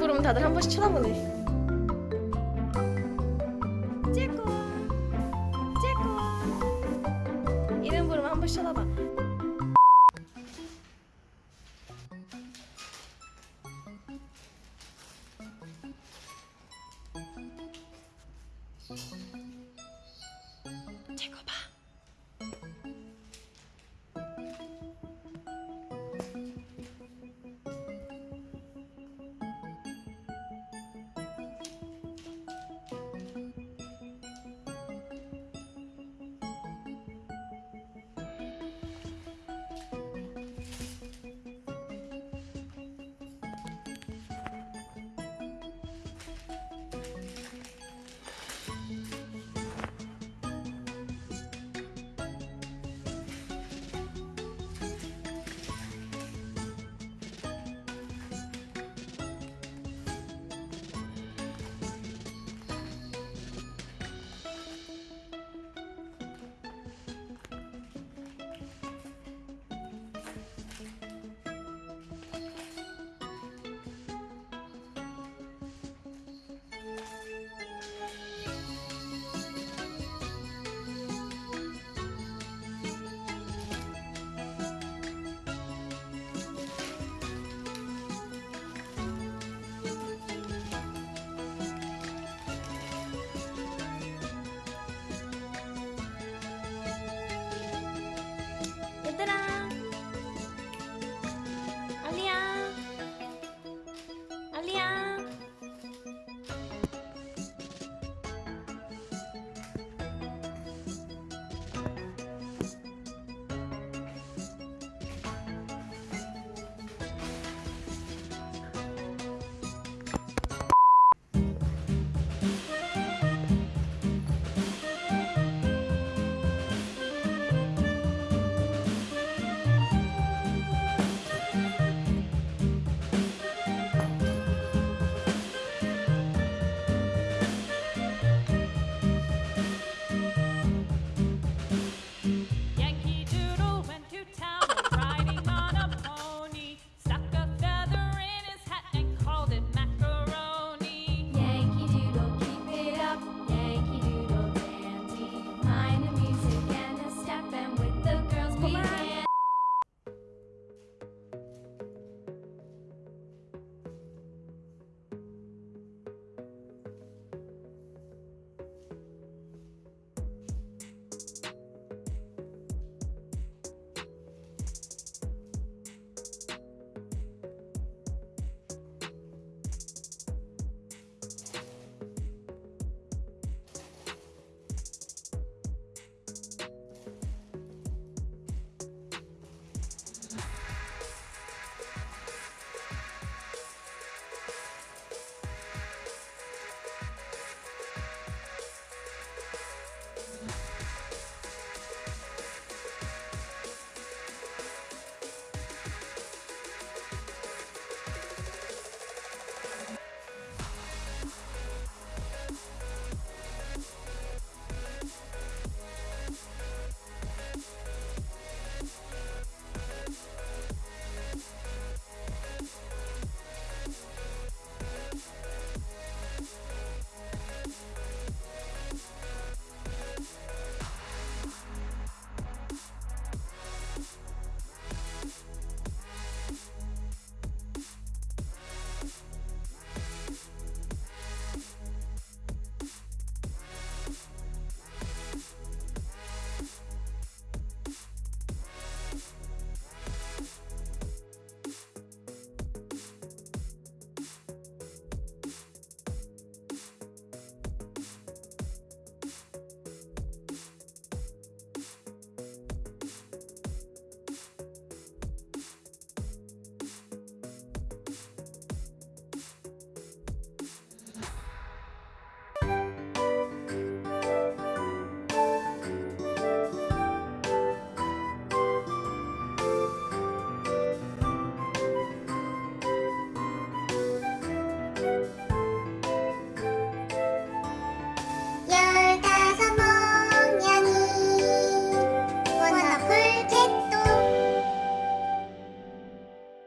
부르면 다들 한 번씩 쳐다보네. 째꼬 째꼬 이름 부르면 한 번씩 쳐다봐. 제거 봐.